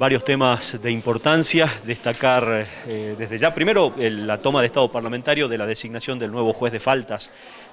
varios temas de importancia, destacar eh, desde ya, primero la toma de Estado parlamentario de la designación del nuevo juez de faltas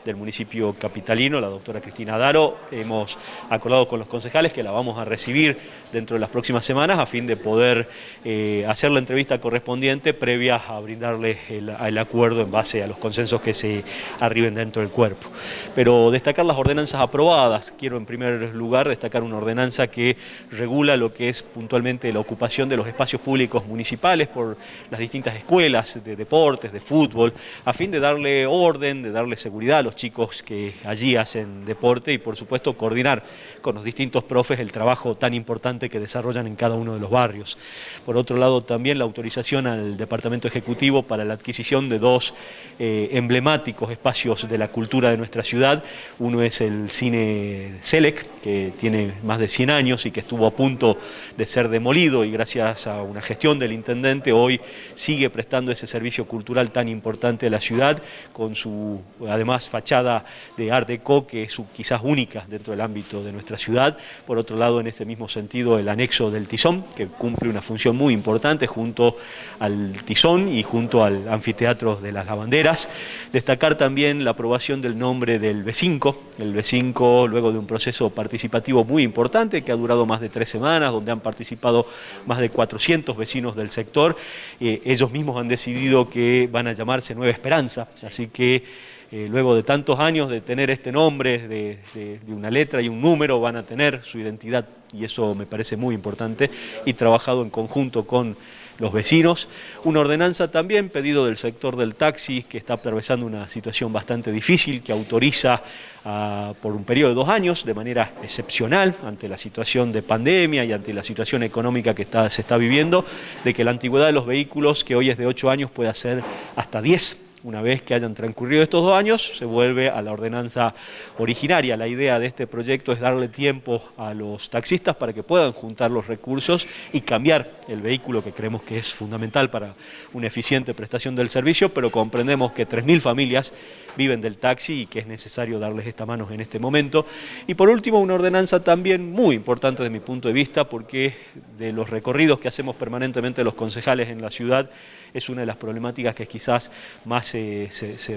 del municipio capitalino, la doctora Cristina Daro. Hemos acordado con los concejales que la vamos a recibir dentro de las próximas semanas a fin de poder eh, hacer la entrevista correspondiente previa a brindarle el, acuerdo en base a los consensos que se arriben dentro del cuerpo. Pero destacar las ordenanzas aprobadas, quiero en primer lugar destacar una ordenanza que regula lo que es puntualmente la ocupación de los espacios públicos municipales por las distintas escuelas de deportes, de fútbol, a fin de darle orden, de darle seguridad a los chicos que allí hacen deporte y por supuesto coordinar con los distintos profes el trabajo tan importante que desarrollan en cada uno de los barrios. Por otro lado también la autorización al Departamento Ejecutivo para la adquisición de dos eh, emblemáticos espacios de la cultura de nuestra ciudad. Uno es el Cine Selec, que tiene más de 100 años y que estuvo a punto de ser demolido y gracias a una gestión del intendente hoy sigue prestando ese servicio cultural tan importante a la ciudad con su además fachada de Art Deco, que es quizás única dentro del ámbito de nuestra ciudad. Por otro lado, en este mismo sentido, el anexo del Tizón, que cumple una función muy importante junto al Tizón y junto al anfiteatro de las lavanderas. Destacar también la aprobación del nombre del B5, el B5 luego de un proceso participativo muy importante que ha durado más de tres semanas, donde han participado más de 400 vecinos del sector. Eh, ellos mismos han decidido que van a llamarse Nueva Esperanza, así que eh, luego de tantos años de tener este nombre, de, una letra y un número, van a tener su identidad. Y eso me parece muy importante. Y trabajado en conjunto con los vecinos. Una ordenanza también pedido del sector del taxi que está atravesando una situación bastante difícil que autoriza ah, por un periodo de dos años de manera excepcional ante la situación de pandemia y ante la situación económica que se está viviendo de que la antigüedad de los vehículos que hoy es de ocho años pueda ser hasta diez una vez que hayan transcurrido estos dos años, se vuelve a la ordenanza originaria. La idea de este proyecto es darle tiempo a los taxistas para que puedan juntar los recursos y cambiar el vehículo que creemos que es fundamental para una eficiente prestación del servicio, pero comprendemos que 3.000 familias viven del taxi y que es necesario darles esta mano en este momento. Y por último, una ordenanza también muy importante desde mi punto de vista, porque de los recorridos que hacemos permanentemente los concejales en la ciudad, es una de las problemáticas que quizás más se,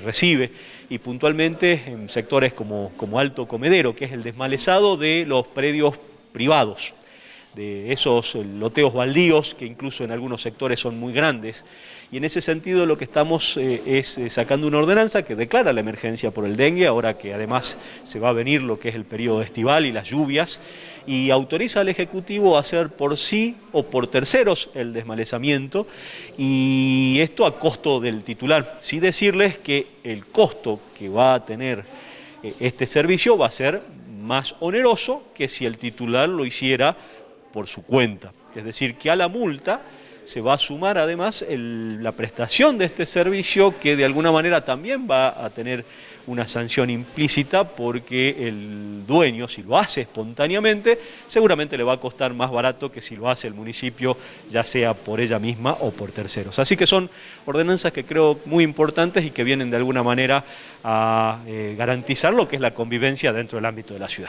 recibe. Y puntualmente en sectores como, como Alto Comedero, que es el desmalezado de los predios privados de esos loteos baldíos que incluso en algunos sectores son muy grandes. Y en ese sentido lo que estamos eh, es eh, sacando una ordenanza que declara la emergencia por el dengue, ahora que además se va a venir lo que es el periodo estival y las lluvias, y autoriza al Ejecutivo a hacer por sí o por terceros el desmalezamiento, y esto a costo del titular. Sí decirles que el costo que va a tener eh, este servicio va a ser más oneroso que si el titular lo hiciera por su cuenta. Es decir, que a la multa se va a sumar además la prestación de este servicio que de alguna manera también va a tener una sanción implícita porque el dueño, si lo hace espontáneamente, seguramente le va a costar más barato que si lo hace el municipio, ya sea por ella misma o por terceros. Así que son ordenanzas que creo muy importantes y que vienen de alguna manera a eh, garantizar lo que es la convivencia dentro del ámbito de la ciudad.